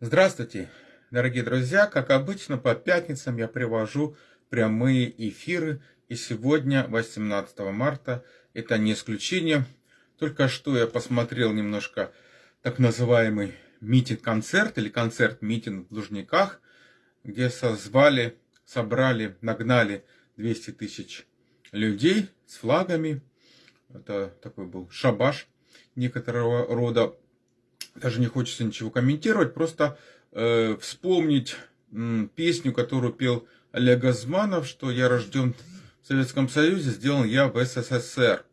Здравствуйте, дорогие друзья! Как обычно, по пятницам я привожу прямые эфиры. И сегодня, 18 марта, это не исключение. Только что я посмотрел немножко так называемый митинг-концерт или концерт-митинг в Лужниках, где созвали, собрали, нагнали 200 тысяч людей с флагами. Это такой был шабаш некоторого рода даже не хочется ничего комментировать, просто э, вспомнить э, песню, которую пел Олег Азманов, что я рожден в Советском Союзе, сделан я в СССР.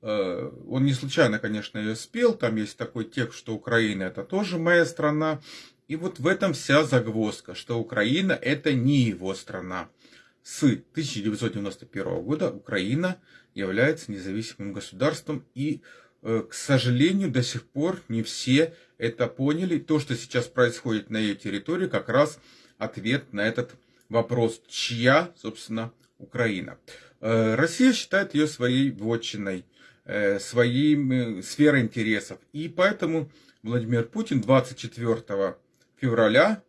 Э, он не случайно, конечно, ее спел, там есть такой текст, что Украина это тоже моя страна. И вот в этом вся загвоздка, что Украина это не его страна. С 1991 года Украина является независимым государством и к сожалению, до сих пор не все это поняли. То, что сейчас происходит на ее территории, как раз ответ на этот вопрос, чья, собственно, Украина. Э, Россия считает ее своей вотчиной, э, своей сферой интересов. И поэтому Владимир Путин 24 февраля,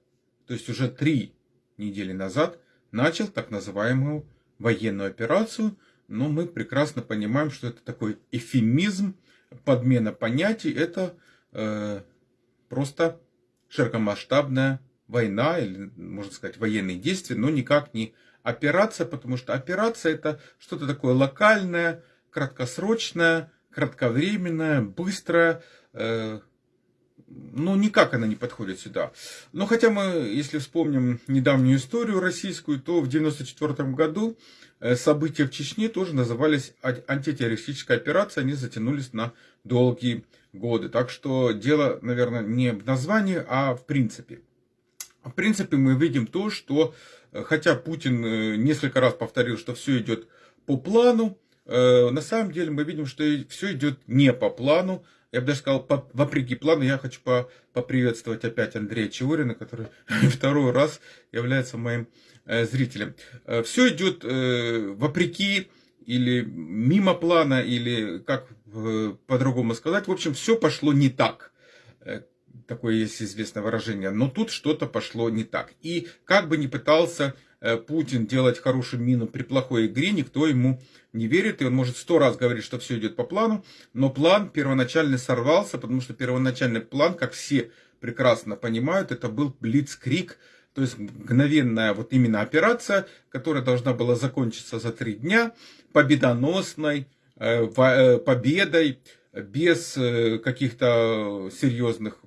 то есть уже три недели назад, начал так называемую военную операцию. Но мы прекрасно понимаем, что это такой эфемизм, подмена понятий, это э, просто широкомасштабная война, или, можно сказать, военные действия, но никак не операция, потому что операция это что-то такое локальное, краткосрочное, кратковременное, быстрое, э, ну, никак она не подходит сюда. Но хотя мы, если вспомним недавнюю историю российскую, то в 1994 году э, события в Чечне тоже назывались антитеррористической операцией, они затянулись на долгие годы. Так что дело, наверное, не в названии, а в принципе. В принципе, мы видим то, что, э, хотя Путин э, несколько раз повторил, что все идет по плану, на самом деле мы видим, что все идет не по плану, я бы даже сказал, по, вопреки плану, я хочу по, поприветствовать опять Андрея Чеурина, который второй раз является моим э, зрителем. Э, все идет э, вопреки или мимо плана, или как э, по-другому сказать. В общем, все пошло не так. Э, такое есть известное выражение. Но тут что-то пошло не так. И как бы ни пытался Э, Путин делать хорошую мину при плохой игре, никто ему не верит, и он может сто раз говорить, что все идет по плану, но план первоначально сорвался, потому что первоначальный план, как все прекрасно понимают, это был блицкрик, то есть мгновенная вот именно операция, которая должна была закончиться за три дня, победоносной, э, э, победой, без каких-то серьезных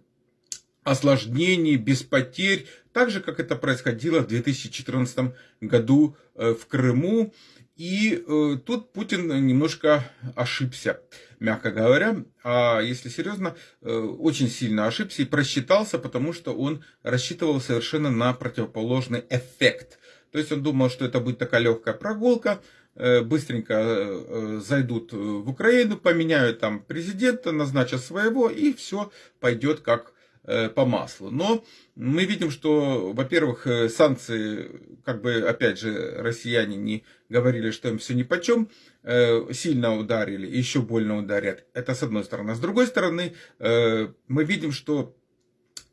осложнений, без потерь, так же, как это происходило в 2014 году э, в Крыму. И э, тут Путин немножко ошибся, мягко говоря. А если серьезно, э, очень сильно ошибся и просчитался, потому что он рассчитывал совершенно на противоположный эффект. То есть он думал, что это будет такая легкая прогулка, быстренько зайдут в Украину, поменяют там президента, назначат своего, и все пойдет как по маслу. Но мы видим, что, во-первых, э, санкции, как бы, опять же, россияне не говорили, что им все ни по чем, э, сильно ударили, еще больно ударят. Это с одной стороны. С другой стороны, мы видим, что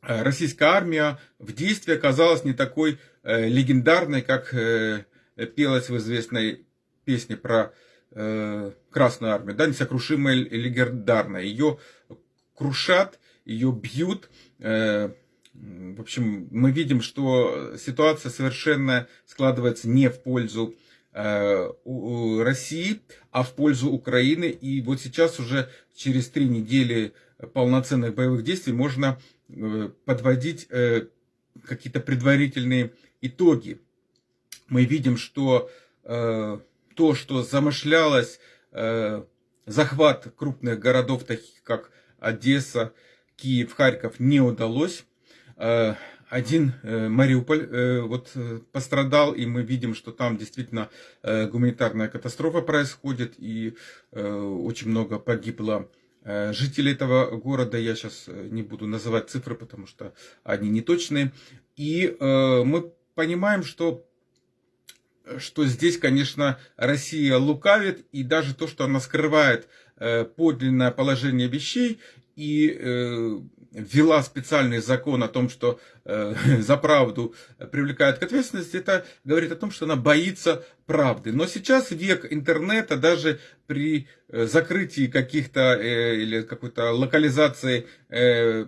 российская армия в действии оказалась не такой легендарной, как пелось в известной песне про Красную армию, да, несокрушимая легендарная. Ее крушат, ее бьют. Э, в общем, мы видим, что ситуация совершенно складывается не в пользу э, России, а в пользу Украины. И вот сейчас уже через три недели полноценных боевых действий можно э, подводить какие-то предварительные итоги. Мы видим, что то, что замышлялось, захват крупных городов, таких как Одесса, Киев, Харьков не удалось. Э, один э, Мариуполь э, вот пострадал, и мы видим, что там действительно гуманитарная катастрофа происходит, и очень много погибло жителей этого города. Я сейчас не буду называть цифры, потому что они неточные. И мы понимаим, что что здесь, конечно, Россия лукавит, и даже то, что она скрывает подлинное положение вещей, и э, ввела специальный закон о том, что э, за правду привлекают к ответственности, это говорит о том, что она боится правды. Но сейчас век интернета, даже при э, закрытии каких-то э, или какой-то локализации э,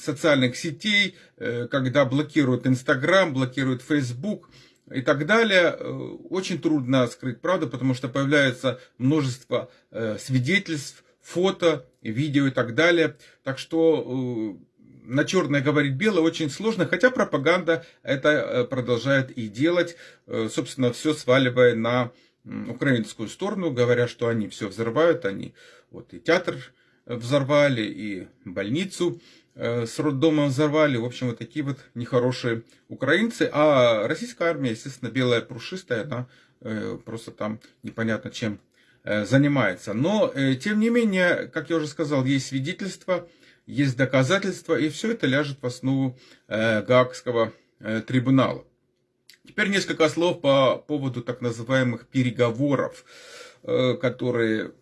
социальных сетей, э, когда блокируют Инстаграм, блокируют Фейсбук, и так далее, э, очень трудно скрыть правду, потому что появляется множество свидетельств, фото, видео и так далее. Так что э, на черное говорить белое очень сложно, хотя пропаганда это продолжает и делать, собственно, все сваливая на украинскую сторону, говоря, что они все взрывают, они вот и театр взорвали, и больницу Э, с роддомом взорвали. В общем, вот такие вот нехорошие украинцы. А российская армия, естественно, белая прушистая, она э, просто там непонятно чем э, занимается. Но, тем не менее, как я уже сказал, есть свидетельства, есть доказательства, и все это ляжет в основу Гаагского трибунала. Теперь несколько слов по поводу так называемых переговоров, которые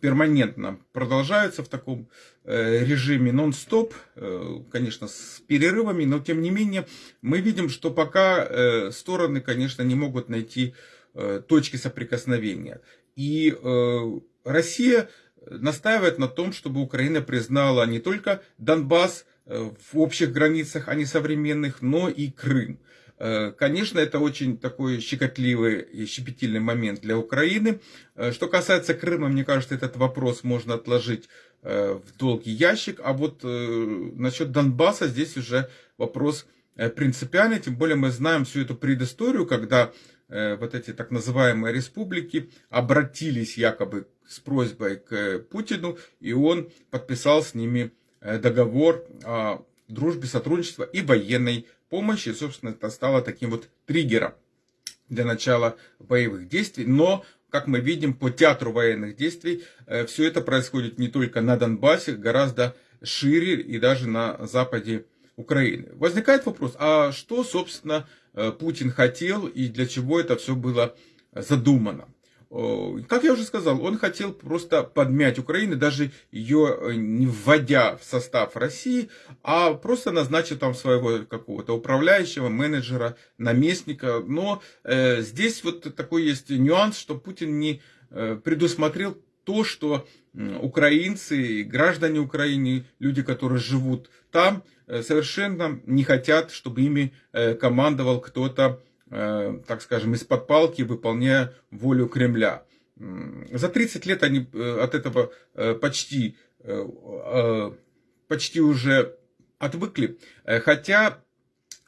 перманентно продолжаются в таком э, режиме нон-стоп, э, конечно, с перерывами, но тем не менее мы видим, что пока э, стороны, конечно, не могут найти точки соприкосновения. И Россия настаивает на том, чтобы Украина признала не только Донбасс в общих границах, а не современных, но и Крым. Э, конечно, это очень такой щекотливый и щепетильный момент для Украины. Э, что касается Крыма, мне кажется, этот вопрос можно отложить э, в долгий ящик. А вот насчет Донбасса здесь уже вопрос принципиальный. Тем более мы знаем всю эту предысторию, когда вот эти так называемые республики обратились якобы с просьбой к Путину, и он подписал с ними договор о дружбе, сотрудничестве и военной помощи. И, собственно, это стало таким вот триггером для начала боевых действий. Но, как мы видим, по театру военных действий э, все это происходит не только на Донбассе, гораздо шире и даже на западе Украины. Возникает вопрос, а что, собственно, э, Путин хотел и для чего это все было задумано? Как я уже сказал, он хотел просто подмять Украину, даже ее э, не вводя в состав России, а просто назначить там своего какого-то управляющего, менеджера, наместника. Но э, здесь вот такой есть нюанс, что Путин не э, предусмотрел то, что украинцы, граждане Украины, люди, которые живут там, совершенно не хотят, чтобы ими э, командовал кто-то Э, так скажем, из-под палки, выполняя волю Кремля. За 30 лет они э, от этого э, почти, почти уже отвыкли. Хотя,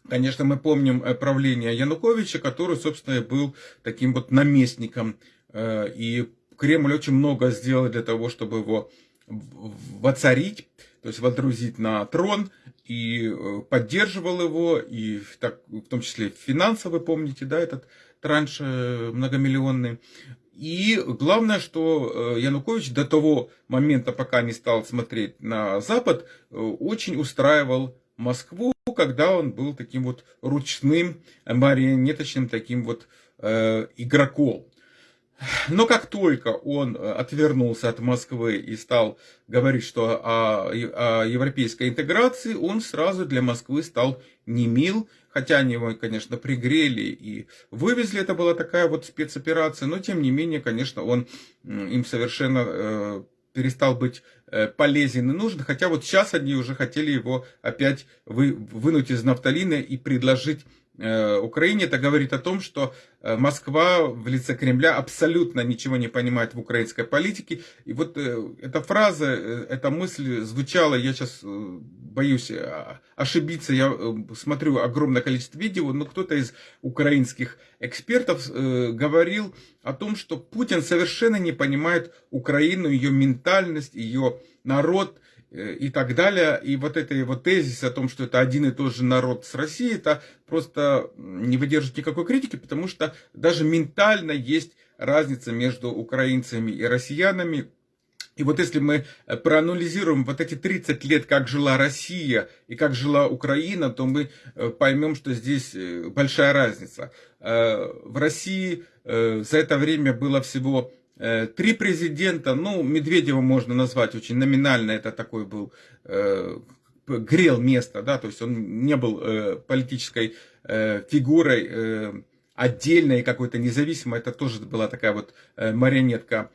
конечно, мы помним правление Януковича, который, собственно, был таким вот наместником. И Кремль очень много сделал для того, чтобы его воцарить, то есть водрузить на трон и э, поддерживал его, и так, в том числе финансово, помните, да, этот транш э, многомиллионный. И главное, что э, Янукович до того момента, пока не стал смотреть на Запад, очень устраивал Москву, когда он был таким вот ручным, марионеточным таким вот э, игроком. Но как только он э, отвернулся от Москвы и стал говорить, что о, о европейской интеграции, он сразу для Москвы стал не мил, хотя они его, конечно, пригрели и вывезли, это была такая вот спецоперация, но тем не менее, конечно, он им совершенно э, перестал быть э, полезен и нужен, хотя вот сейчас они уже хотели его опять вы, вынуть из нафталина и предложить Украине, это говорит о том, что э, Москва в лице Кремля абсолютно ничего не понимает в украинской политике. И вот э, эта фраза, эта мысль звучала, я сейчас боюсь ошибиться, я смотрю огромное количество видео, но кто-то из украинских экспертов говорил о том, что Путин совершенно не понимает Украину, ее ментальность, ее народ, Э, и так далее. И вот это его тезис о том, что это один и тот же народ с Россией, это просто не выдержит никакой критики, потому что даже ментально есть разница между украинцами и россиянами. И вот если мы э, проанализируем вот эти 30 лет, как жила Россия и как жила Украина, то мы э, поймем, что здесь большая разница. В России за это время было всего Э, три президента, ну, Медведева можно назвать очень номинально, это такой был э, грел место, да, то есть он не был политической фигурой отдельной какой-то независимой, это тоже была такая вот марионетка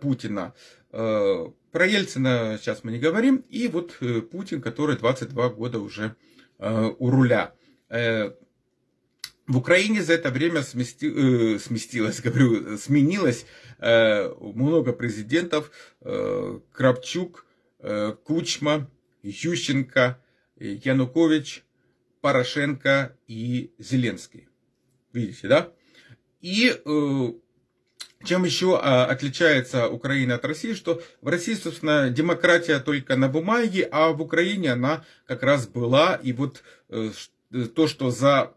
Путина. Про Ельцина сейчас мы не говорим. И вот Путин, который 22 года уже у руля. В Украине за это время смести, э, сместилось, говорю, сменилось э, много президентов. Э, Кравчук, э, Кучма, Ющенко, Янукович, Порошенко и Зеленский. Видите, да? И э, чем еще а, отличается Украина от России, что в России, собственно, демократия только на бумаге, а в Украине она как раз была. И вот э, то, что за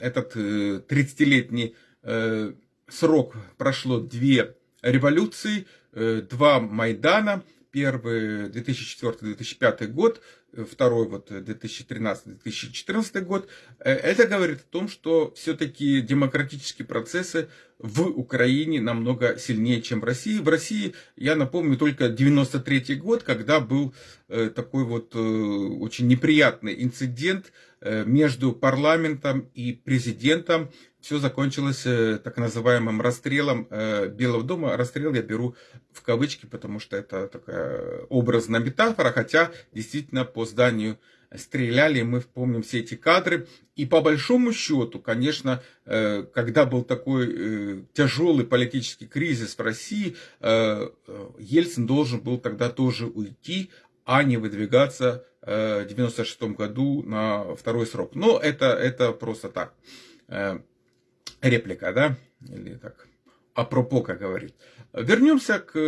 этот 30-летний э, срок прошло две революции, э, два Майдана, первый 2004-2005 год, второй вот 2013-2014 год, э, это говорит о том, что все-таки демократические процессы в Украине намного сильнее, чем в России. В России, я напомню, только 93 год, когда был такой вот очень неприятный инцидент между парламентом и президентом. Все закончилось так называемым расстрелом Белого дома. Расстрел я беру в кавычки, потому что это такая образная метафора, хотя действительно по зданию стреляли, мы помним все эти кадры. И по большому счету, конечно, э, когда был такой э, тяжелый политический кризис в России, э, Ельцин должен был тогда тоже уйти, а не выдвигаться 96 году на второй срок. Но это, это просто так. Реплика, да? Или так, апропо, как говорит. Вернемся к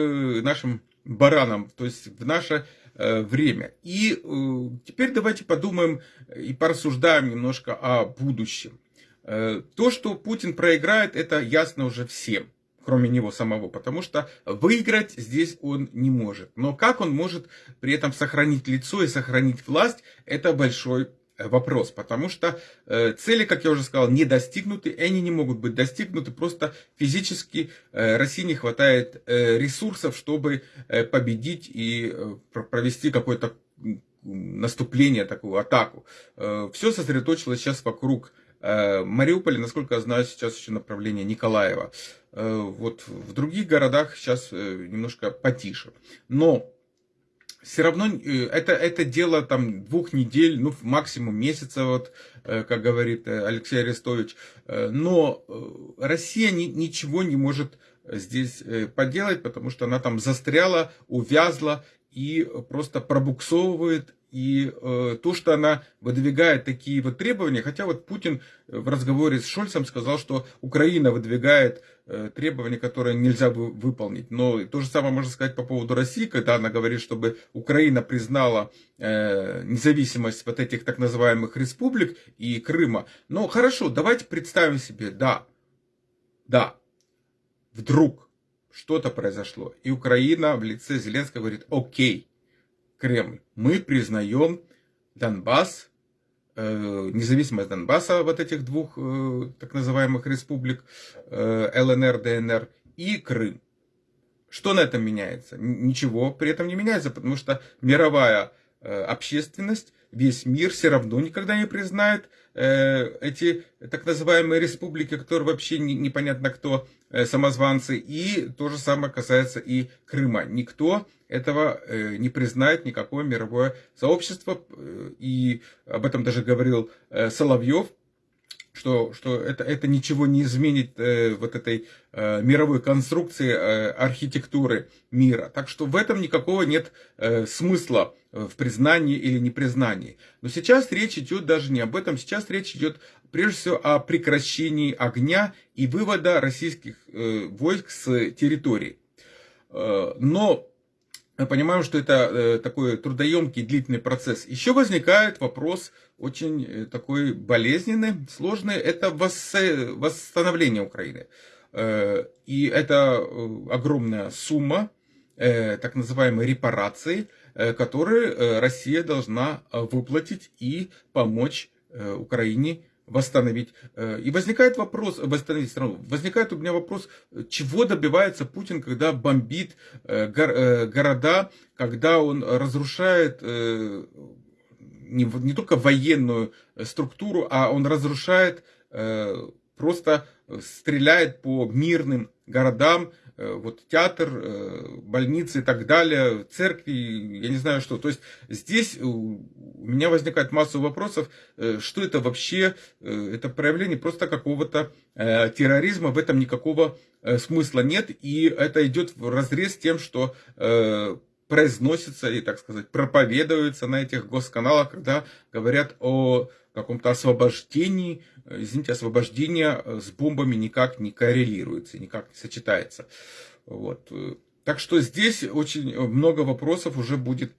нашим баранам, то есть в наше Э, время. И э, теперь давайте подумаем и порассуждаем немножко о будущем. Э, то, что Путин проиграет, это ясно уже всем кроме него самого, потому что выиграть здесь он не может. Но как он может при этом сохранить лицо и сохранить власть, это большой вопрос, потому что э, цели, как я уже сказал, не достигнуты, и они не могут быть достигнуты, просто физически э, России не хватает э, ресурсов, чтобы э, победить и э, провести какое-то наступление, такую атаку. Э, все сосредоточилось сейчас вокруг э, Мариуполя, насколько я знаю, сейчас еще направление Николаева. Э, вот в других городах сейчас э, немножко потише. Но все равно это, это дело там двух недель, ну, максимум месяца, вот, как говорит Алексей Арестович. Но Россия ни, ничего не может здесь поделать, потому что она там застряла, увязла и просто пробуксовывает и э, то, что она выдвигает такие вот требования, хотя вот Путин в разговоре с Шольцем сказал, что Украина выдвигает э, требования, которые нельзя бы выполнить. Но то же самое можно сказать по поводу России, когда она говорит, чтобы Украина признала э, независимость вот этих так называемых республик и Крыма. Но хорошо, давайте представим себе, да, да, вдруг что-то произошло, и Украина в лице Зеленского говорит, окей, Кремль. Мы признаем Донбасс, э, независимость Донбасса, вот этих двух э, так называемых республик, э, ЛНР, ДНР и Крым. Что на этом меняется? Ничего при этом не меняется, потому что мировая общественность, весь мир все равно никогда не признает эти так называемые республики, которые вообще непонятно кто, самозванцы. И то же самое касается и Крыма. Никто этого э, не признает никакое мировое сообщество. Э, и об этом даже говорил э, Соловьев, что, что это, это ничего не изменит э, вот этой э, мировой конструкции э, архитектуры мира. Так что в этом никакого нет э, смысла в признании или непризнании. Но сейчас речь идет даже не об этом, сейчас речь идет прежде всего о прекращении огня и вывода российских э, войск с территории. Э, но мы понимаем, что это э, такой трудоемкий длительный процесс. Еще возникает вопрос очень э, такой болезненный, сложный, это восстановление Украины. Э, и это огромная сумма так называемой репарации, которые Россия должна выплатить и помочь Украине восстановить. Э, и возникает вопрос, восстановить страну, возникает у меня вопрос, чего добивается Путин, когда бомбит э, э, города, когда он разрушает не, не только военную структуру, а он разрушает, просто стреляет по мирным городам, Э, вот театр, э, больницы и так далее, церкви, я не знаю что. То есть здесь у меня возникает масса вопросов, э, что это вообще, это проявление просто какого-то терроризма, в этом никакого смысла нет, и это идет в разрез с тем, что произносится и, так сказать, проповедуется на этих госканалах, когда говорят о каком-то освобождении, э, извините, освобождение э, с бомбами никак не коррелируется, никак не сочетается. Вот. Э, так что здесь очень много вопросов уже будет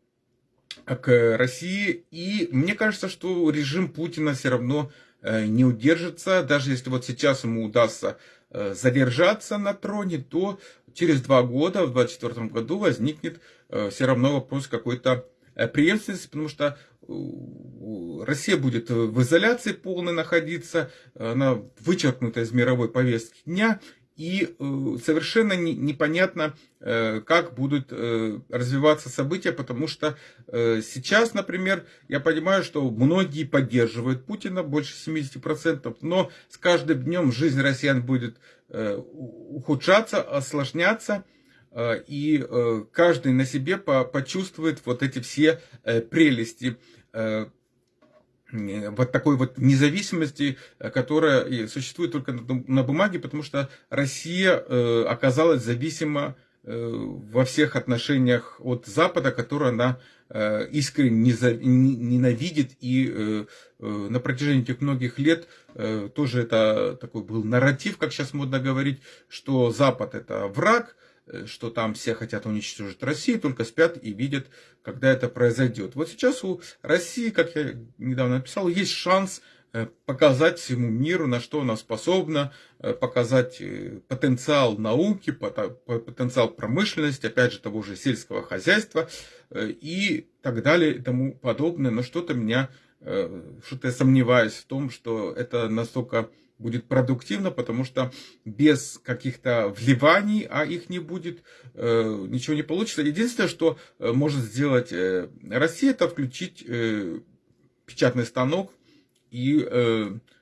к России. И мне кажется, что режим Путина все равно не удержится. Даже если вот сейчас ему удастся задержаться на троне, то через два года, в 2024 году, возникнет все равно вопрос какой-то преемственности, потому что Россия будет в изоляции полной находиться, она вычеркнута из мировой повестки дня, и э, совершенно непонятно, э, как будут э, развиваться события, потому что сейчас, например, я понимаю, что многие поддерживают Путина, больше 70%, но с каждым днем жизнь россиян будет ухудшаться, осложняться, и каждый на себе почувствует вот эти все прелести Э, вот такой вот независимости, э, которая существует только на бумаге, потому что Россия э, оказалась зависима во всех отношениях от Запада, который она искренне ненавидит. И на протяжении этих многих лет тоже это такой был нарратив, как сейчас модно говорить, что Запад это враг, Э, что там все хотят уничтожить Россию, только спят и видят, когда это произойдет. Вот сейчас у России, как я недавно написал, есть шанс э, показать всему миру, на что она способна, э, показать потенциал науки, потенциал промышленности, опять же, того же сельского хозяйства и так далее и тому подобное. Но что-то меня, что-то я сомневаюсь в том, что это настолько будет продуктивно, потому что без каких-то вливаний, а их не будет, э, ничего не получится. Единственное, что э, может сделать э, Россия, это включить печатный станок и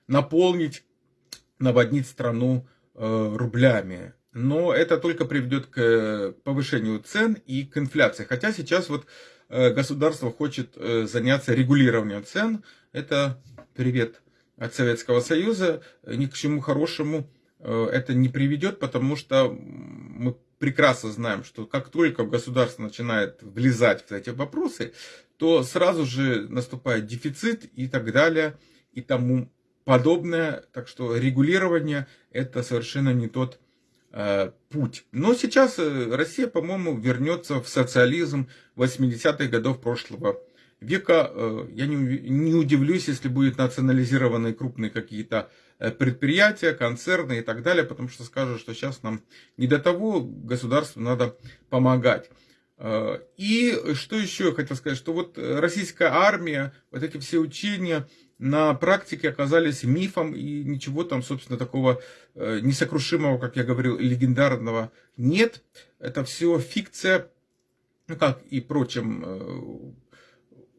наполнить, наводнить страну рублями. Но это только приведет к повышению цен и к инфляции. Хотя сейчас вот государство хочет заняться регулированием цен. Это привет от Советского Союза, ни к чему хорошему э, это не приведет, потому что мы прекрасно знаем, что как только государство начинает влезать в эти вопросы, то сразу же наступает дефицит и так далее, и тому подобное. Так что регулирование это совершенно не тот э, путь. Но сейчас э, Россия, по-моему, вернется в социализм 80-х годов прошлого века. Э, я не, не удивлюсь, если будут национализированы крупные какие-то э, предприятия, концерны и так далее, потому что скажут, что сейчас нам не до того, государству надо помогать. Э, и что еще я хотел сказать, что вот российская армия, вот эти все учения на практике оказались мифом, и ничего там, собственно, такого несокрушимого, как я говорил, легендарного нет. Это все фикция, ну как и прочим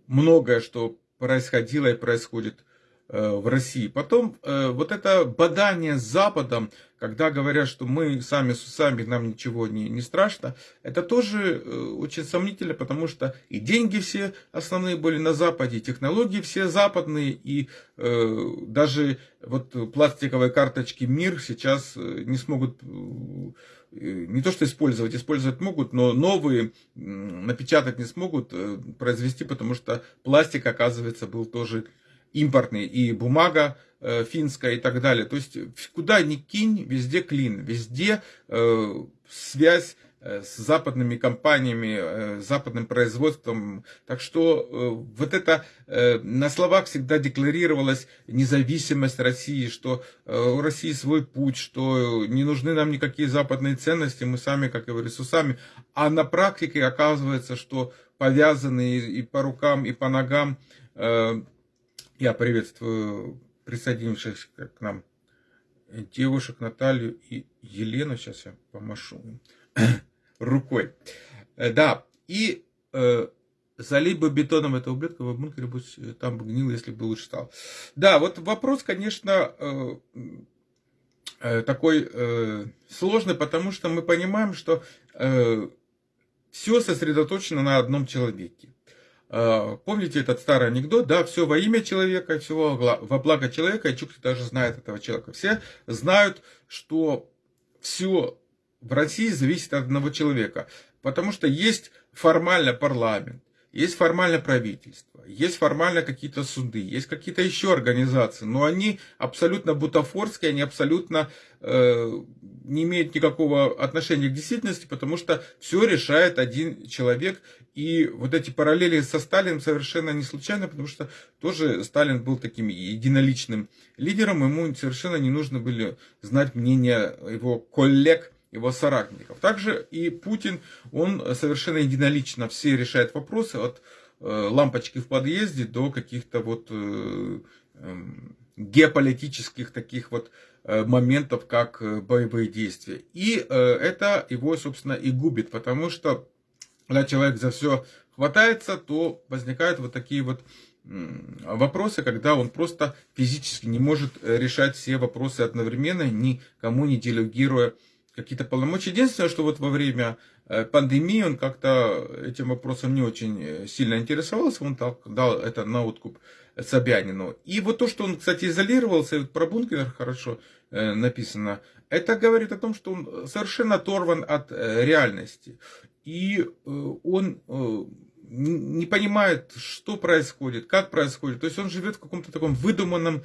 многое, что происходило и происходит э, в России. Потом э, вот это бадание с Западом, когда говорят, что мы сами с усами, нам ничего не, не страшно, это тоже э, очень сомнительно, потому что и деньги все основные были на Западе, и технологии все западные, и э, даже вот пластиковые карточки МИР сейчас не смогут не то что использовать, использовать могут, но новые напечатать не смогут э, произвести, потому что пластик, оказывается, был тоже импортный, и бумага э, финская и так далее. То есть куда ни кинь, везде клин, везде э, связь Э, с западными компаниями, э, западным производством. Так что э, вот это на словах всегда декларировалась независимость России, что у России свой путь, что не нужны нам никакие западные ценности, мы сами, как говорю, с усами. А на практике оказывается, что повязанные и по рукам, и по ногам, я приветствую присоединившихся к нам девушек Наталью и Елену, сейчас я помашу рукой. Э, да, и э, залей бы бетоном этого ублюдка в бункере, бы там бы гнил, если бы лучше стал. Да, вот вопрос, конечно, э, э, такой э, сложный, потому что мы понимаем, что все сосредоточено на одном человеке. Помните этот старый анекдот, да, все во имя человека, все во благо человека, и Чукча даже знает этого человека. Все знают, что все в России зависит от одного человека, потому что есть формально парламент, есть формально правительство, есть формально какие-то суды, есть какие-то еще организации, но они абсолютно бутафорские, они абсолютно э, не имеют никакого отношения к действительности, потому что все решает один человек. И вот эти параллели со Сталиным совершенно не случайно, потому что тоже Сталин был таким единоличным лидером, ему совершенно не нужно были знать мнение его коллег, его соратников. Также и Путин, он совершенно единолично все решает вопросы от э, лампочки в подъезде до каких-то вот э, эм, геополитических таких вот э, моментов, как боевые действия. И это его, собственно, и губит, потому что когда человек за все хватается, то возникают вот такие вот вопросы, когда он просто физически не может решать все вопросы одновременно, никому не делегируя какие-то полномочия. Единственное, что вот во время э, пандемии он как-то этим вопросом не очень э, сильно интересовался, он дал это на откуп Собянину. И вот то, что он, кстати, изолировался, вот про бункер хорошо э, написано, это говорит о том, что он совершенно оторван от реальности. И он не понимает, что происходит, как происходит. То есть он живет в каком-то таком выдуманном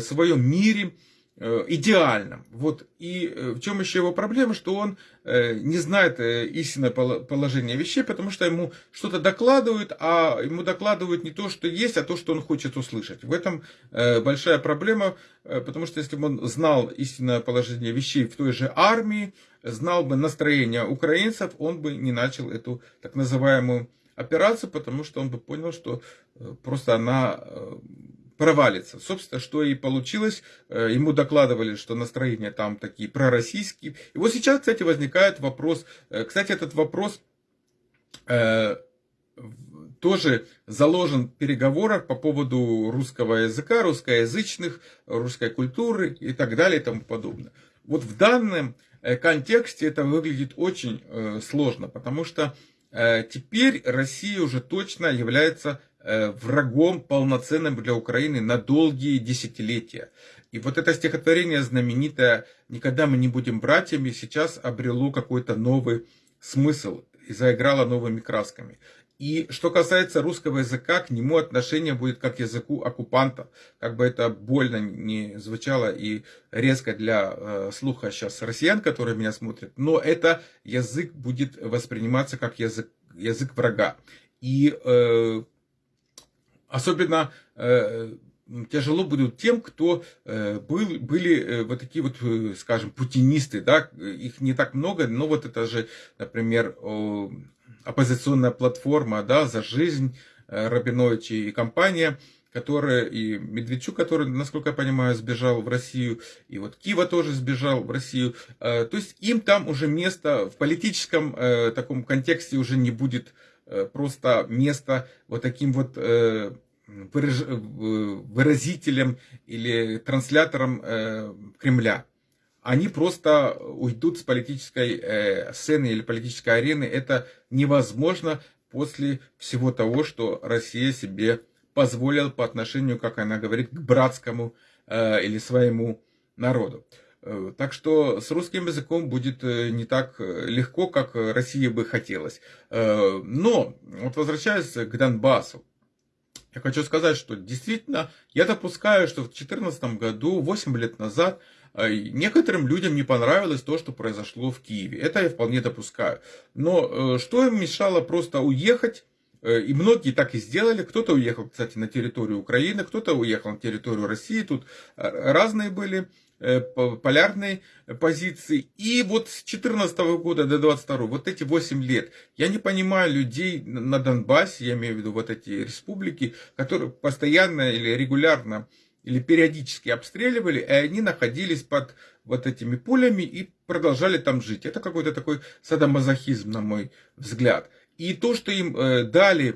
своем мире, идеальным. Вот. И э, в чем еще его проблема, что он э, не знает истинное положение вещей, потому что ему что-то докладывают, а ему докладывают не то, что есть, а то, что он хочет услышать. В этом большая проблема, потому что если бы он знал истинное положение вещей в той же армии, знал бы настроение украинцев, он бы не начал эту так называемую операцию, потому что он бы понял, что просто она провалится. Собственно, что и получилось. Э, ему докладывали, что настроения там такие пророссийские. И вот сейчас, кстати, возникает вопрос. Э, кстати, этот вопрос э, тоже заложен в переговорах по поводу русского языка, русскоязычных, русской культуры и так далее и тому подобное. Вот в данном контексте это выглядит очень сложно, потому что теперь Россия уже точно является Э, врагом полноценным для Украины на долгие десятилетия. И вот это стихотворение знаменитое «Никогда мы не будем братьями» сейчас обрело какой-то новый смысл и заиграло новыми красками. И что касается русского языка, к нему отношение будет как к языку оккупанта. Как бы это больно не звучало и резко для э, слуха сейчас россиян, которые меня смотрят, но это язык будет восприниматься как язык, язык врага. И э, Особенно э, тяжело будет тем, кто э, был, были э, вот такие вот, скажем, путинисты, да, их не так много, но вот это же, например, оппозиционная платформа, да, за жизнь Рабиновича и компания, которая, и Медведчук, который, насколько я понимаю, сбежал в Россию, и вот Кива тоже сбежал в Россию, то есть им там уже место в политическом таком контексте уже не будет просто места вот таким вот выразителем или транслятором э, Кремля. Они просто уйдут с политической э, сцены или политической арены. Это невозможно после всего того, что Россия себе позволила по отношению, как она говорит, к братскому э, или своему народу. Так что с русским языком будет не так легко, как России бы хотелось. Но, вот возвращаясь к Донбассу, я хочу сказать, что действительно я допускаю, что в 2014 году, 8 лет назад, э, некоторым людям не понравилось то, что произошло в Киеве. Это я вполне допускаю. Но э, что им мешало просто уехать? Э, и многие так и сделали. Кто-то уехал, кстати, на территорию Украины, кто-то уехал на территорию России. Тут разные были полярной позиции. И вот с 14 года до 22 вот эти 8 лет, я не понимаю людей на Донбассе, я имею в виду вот эти республики, которые постоянно или регулярно или периодически обстреливали, и они находились под вот этими пулями и продолжали там жить. Это какой-то такой садомазохизм, на мой взгляд. И то, что им э, дали э,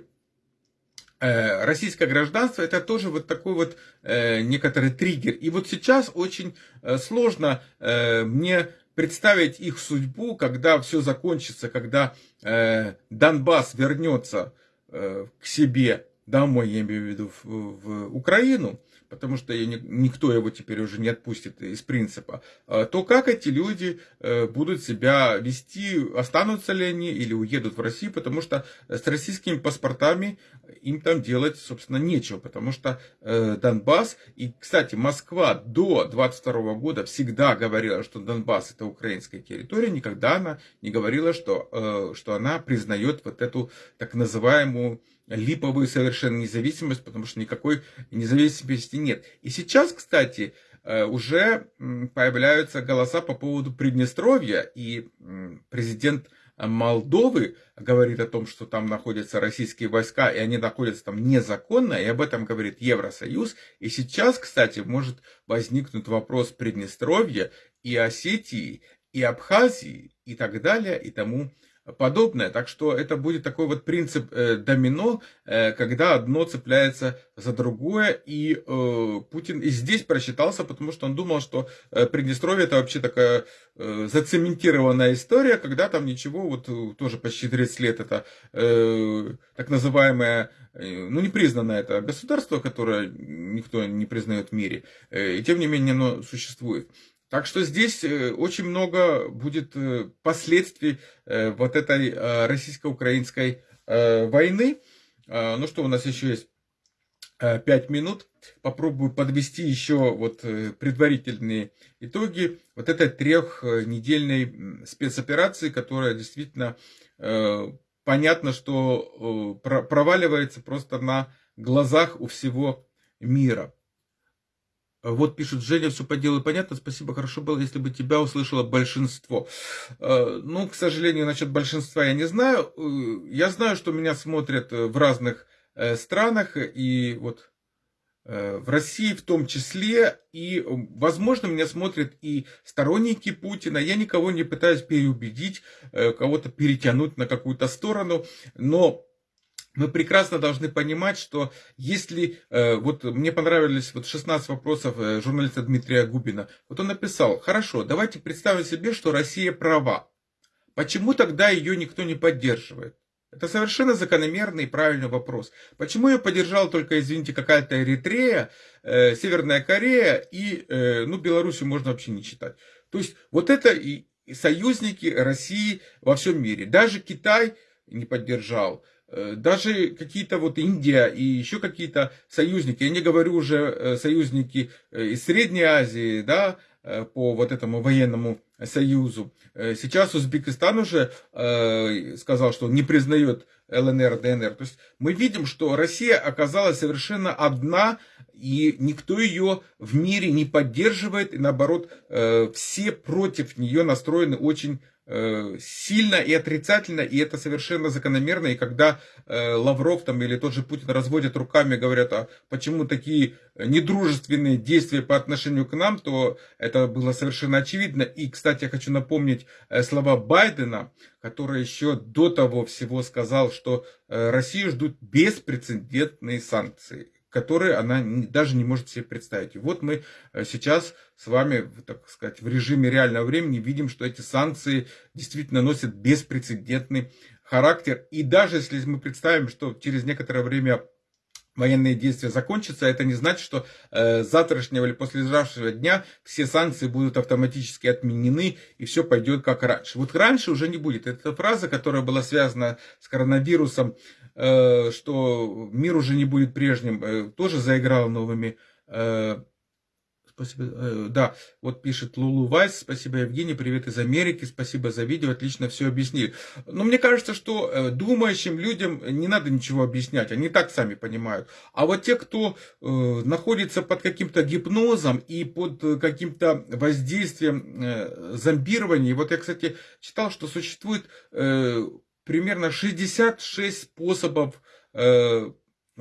российское гражданство это тоже вот такой вот э, некоторый триггер. И вот сейчас очень э, сложно э, мне представить их судьбу, когда все закончится, когда э, Донбасс вернется э, к себе домой, я имею в виду в Украину, потому что никто его теперь уже не отпустит из принципа, а, то как эти люди э, будут себя вести, останутся ли они или уедут в Россию, потому что с российскими паспортами им там делать, собственно, нечего, потому что э, Донбасс, и, кстати, Москва до 22 года всегда говорила, что Донбасс это украинская территория, никогда она не говорила, что, э, что она признает вот эту так называемую липовую совершенно независимость, потому что никакой независимости нет. И сейчас, кстати, э, уже появляются голоса по поводу Приднестровья, и президент Молдовы говорит о том, что там находятся российские войска, и они находятся там незаконно, и об этом говорит Евросоюз. И сейчас, кстати, может возникнуть вопрос Приднестровья и Осетии, и Абхазии, и так далее, и тому подобное. Так что это будет такой вот принцип э, домино, э, когда одно цепляется за другое. И э, Путин и здесь просчитался, потому что он думал, что Приднестровье это вообще такая зацементированная история, когда там ничего, вот тоже почти 30 лет это так называемое, ну непризнанное это государство, которое никто не признает в мире. И тем не менее оно существует. Так что здесь э, очень много будет э, последствий э, вот этой российско-украинской войны. Ну что, у нас еще есть 5 минут. Попробую подвести еще вот предварительные итоги вот этой трехнедельной спецоперации, которая действительно понятно, что проваливается просто на глазах у всего мира. Вот пишет Женя, все по делу понятно, спасибо, хорошо было, если бы тебя услышало большинство. Э, ну, к сожалению, насчет большинства я не знаю. Э, я знаю, что меня смотрят э, в разных странах, и вот в России в том числе, и, возможно, меня смотрят и сторонники Путина. Я никого не пытаюсь переубедить, кого-то перетянуть на какую-то сторону, но мы прекрасно должны понимать, что если, э, вот мне понравились вот 16 вопросов э, журналиста Дмитрия Губина, вот он написал, хорошо, давайте представим себе, что Россия права. Почему тогда ее никто не поддерживает? Это совершенно закономерный и правильный вопрос. Почему ее поддержал только, извините, какая-то Эритрея, э, Северная Корея и, э, ну, Белоруссию можно вообще не читать. То есть вот это и союзники России во всем мире. Даже Китай не поддержал. Э, даже какие-то вот Индия и еще какие-то союзники, я не говорю уже э, союзники э, из Средней Азии, да, по вот этому военному союзу. Сейчас Узбекистан уже сказал, что не признает ЛНР, ДНР. То есть мы видим, что Россия оказалась совершенно одна, и никто ее в мире не поддерживает, и наоборот, все против нее настроены очень сильно и отрицательно, и это совершенно закономерно. И когда э, Лавров там или тот же Путин разводят руками, говорят, а почему такие недружественные действия по отношению к нам, то это было совершенно очевидно. И, кстати, я хочу напомнить э, слова Байдена, который еще до того всего сказал, что Россию ждут беспрецедентные санкции которые она даже не может себе представить. И вот мы э, сейчас с вами, так сказать, в режиме реального времени видим, что эти санкции действительно носят беспрецедентный характер. И даже если мы представим, что через некоторое время военные действия закончатся, это не значит, что э, завтрашнего или послезавтрашнего дня все санкции будут автоматически отменены и все пойдет как раньше. Вот раньше уже не будет. Это фраза, которая была связана с коронавирусом, э, что мир уже не будет прежним, э, тоже заиграла новыми э, Спасибо. Э, да, вот пишет Лулу Вайс. Спасибо, Евгений. Привет из Америки. Спасибо за видео. Отлично все объяснили. Но мне кажется, что э, думающим людям не надо ничего объяснять. Они так сами понимают. А вот те, кто э, находится под каким-то гипнозом и под каким-то воздействием зомбирования. Вот я, кстати, читал, что существует примерно 66 способов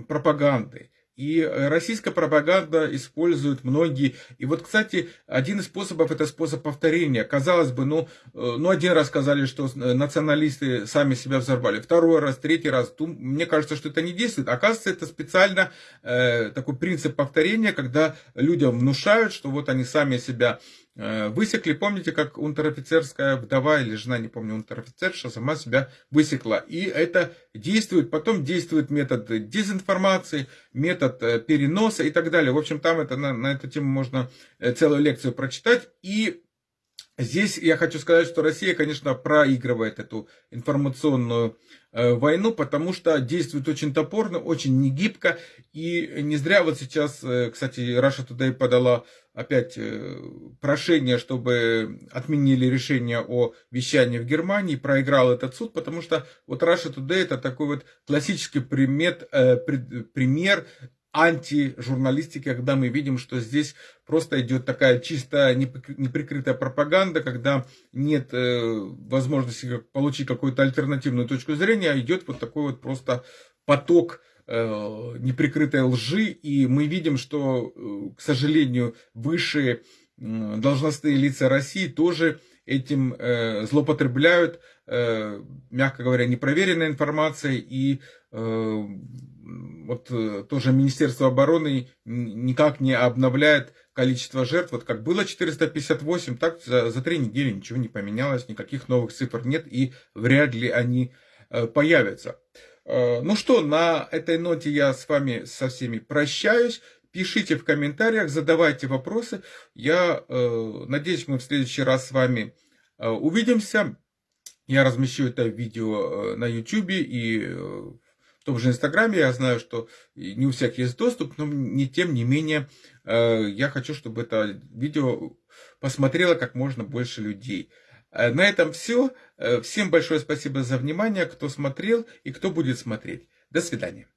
пропаганды. И российская пропаганда использует многие. И вот, кстати, один из способов это способ повторения. Казалось бы, ну, ну один раз сказали, что националисты сами себя взорвали, второй раз, третий раз. Мне кажется, что это не действует. Оказывается, это специально э, такой принцип повторения, когда людям внушают, что вот они сами себя Э, высекли, помните, как унтер-офицерская вдова или жена, не помню, унтер-офицерша сама себя высекла. И это действует, потом действует метод дезинформации, метод э, переноса и так далее. В общем, там это, на, на эту тему можно э, целую лекцию прочитать. И Здесь я хочу сказать, что Россия, конечно, проигрывает эту информационную э, войну, потому что действует очень топорно, очень негибко. И не зря вот сейчас, э, кстати, Russia Today подала опять э, прошение, чтобы отменили решение о вещании в Германии, проиграл этот суд, потому что вот Russia Today это такой вот классический примет, пример антижурналистики, когда мы видим, что здесь просто идет такая чисто неприкрытая пропаганда, когда нет э, возможности получить какую-то альтернативную точку зрения, а идет вот такой вот просто поток э, неприкрытой лжи, и мы видим, что, э, к сожалению, высшие должностные лица России тоже этим злоупотребляют, мягко говоря, непроверенной информацией и вот э, тоже Министерство обороны никак не обновляет количество жертв. Вот как было 458, так за, за три недели ничего не поменялось, никаких новых цифр нет и вряд ли они э, появятся. Э, ну что, на этой ноте я с вами со всеми прощаюсь. Пишите в комментариях, задавайте вопросы. Я надеюсь, мы в следующий раз с вами увидимся. Я размещу это видео на YouTube и том же Инстаграме я знаю, что не у всех есть доступ, но не тем не менее э, я хочу, чтобы это видео посмотрело как можно больше людей. Э, на этом все. Э, всем большое спасибо за внимание, кто смотрел и кто будет смотреть. До свидания.